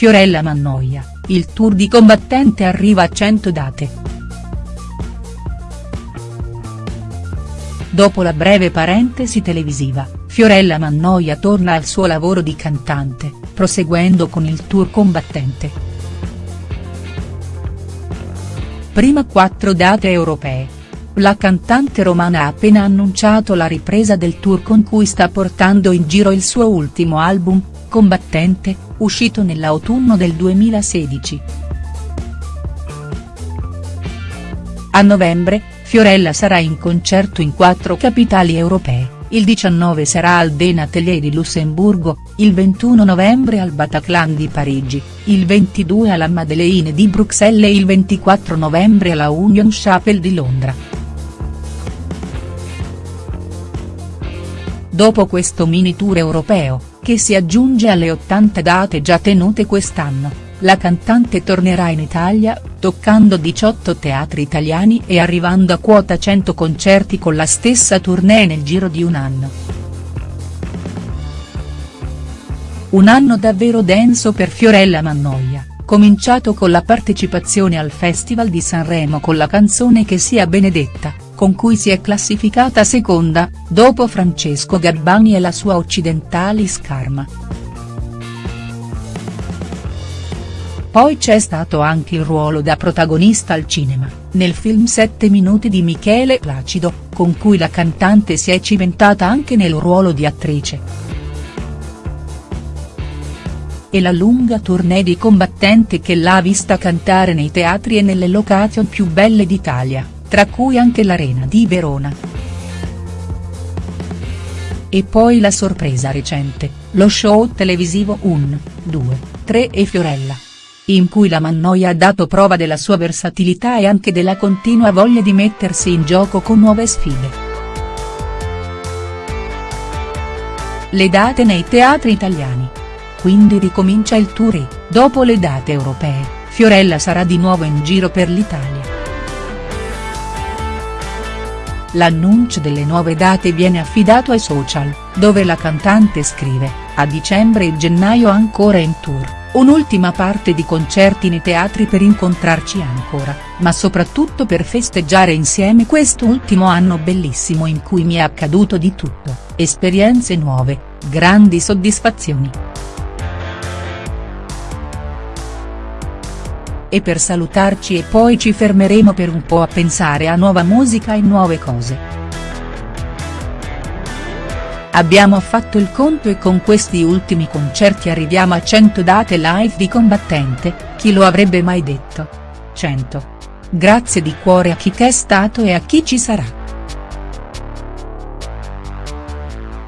Fiorella Mannoia, il tour di combattente arriva a 100 date. Dopo la breve parentesi televisiva, Fiorella Mannoia torna al suo lavoro di cantante, proseguendo con il tour combattente. Prima quattro date europee. La cantante romana ha appena annunciato la ripresa del tour con cui sta portando in giro il suo ultimo album, Combattente, uscito nell'autunno del 2016. A novembre, Fiorella sarà in concerto in quattro capitali europee, il 19 sarà al Den Atelier di Lussemburgo, il 21 novembre al Bataclan di Parigi, il 22 alla Madeleine di Bruxelles e il 24 novembre alla Union Chapel di Londra. Dopo questo mini tour europeo, che si aggiunge alle 80 date già tenute quest'anno, la cantante tornerà in Italia, toccando 18 teatri italiani e arrivando a quota 100 concerti con la stessa tournée nel giro di un anno. Un anno davvero denso per Fiorella Mannoia, cominciato con la partecipazione al Festival di Sanremo con la canzone Che sia benedetta, con cui si è classificata seconda, dopo Francesco Gabbani e la sua Occidentali Scarma. Poi c'è stato anche il ruolo da protagonista al cinema, nel film Sette minuti di Michele Placido, con cui la cantante si è cimentata anche nel ruolo di attrice. E la lunga tournée di combattente che l'ha vista cantare nei teatri e nelle location più belle d'Italia tra cui anche l'Arena di Verona. E poi la sorpresa recente, lo show televisivo 1, 2, 3 e Fiorella. In cui la Mannoia ha dato prova della sua versatilità e anche della continua voglia di mettersi in gioco con nuove sfide. Le date nei teatri italiani. Quindi ricomincia il tour e, dopo le date europee, Fiorella sarà di nuovo in giro per l'Italia. L'annuncio delle nuove date viene affidato ai social, dove la cantante scrive, a dicembre e gennaio ancora in tour, un'ultima parte di concerti nei teatri per incontrarci ancora, ma soprattutto per festeggiare insieme quest'ultimo anno bellissimo in cui mi è accaduto di tutto, esperienze nuove, grandi soddisfazioni. E per salutarci e poi ci fermeremo per un po' a pensare a nuova musica e nuove cose. Abbiamo fatto il conto e con questi ultimi concerti arriviamo a 100 date live di combattente, chi lo avrebbe mai detto? 100. Grazie di cuore a chi che è stato e a chi ci sarà.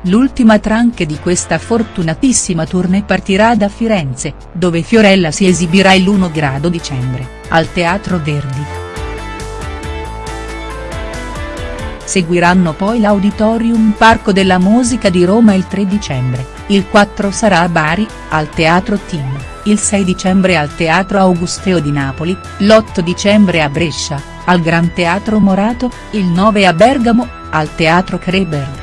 L'ultima tranche di questa fortunatissima tournée partirà da Firenze, dove Fiorella si esibirà il 1 grado dicembre, al Teatro Verdi. Seguiranno poi l'Auditorium Parco della Musica di Roma il 3 dicembre, il 4 sarà a Bari, al Teatro Tim, il 6 dicembre al Teatro Augusteo di Napoli, l'8 dicembre a Brescia, al Gran Teatro Morato, il 9 a Bergamo, al Teatro Kreberg.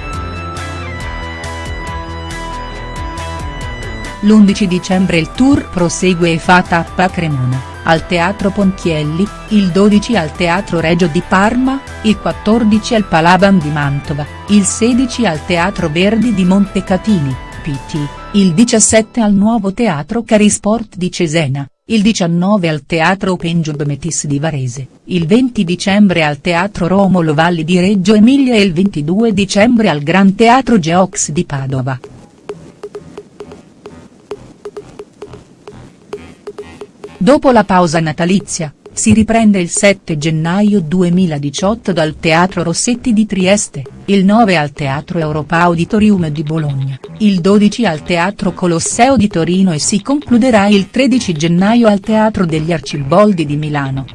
L'11 dicembre il tour prosegue e fa tappa a Cremona, al Teatro Ponchielli, il 12 al Teatro Regio di Parma, il 14 al Palaban di Mantova, il 16 al Teatro Verdi di Montecatini, PT, il 17 al nuovo Teatro Carisport di Cesena, il 19 al Teatro Open Job Metis di Varese, il 20 dicembre al Teatro Romolo Valli di Reggio Emilia e il 22 dicembre al Gran Teatro Geox di Padova. Dopo la pausa natalizia, si riprende il 7 gennaio 2018 dal Teatro Rossetti di Trieste, il 9 al Teatro Europa Auditorium di Bologna, il 12 al Teatro Colosseo di Torino e si concluderà il 13 gennaio al Teatro degli Arciboldi di Milano.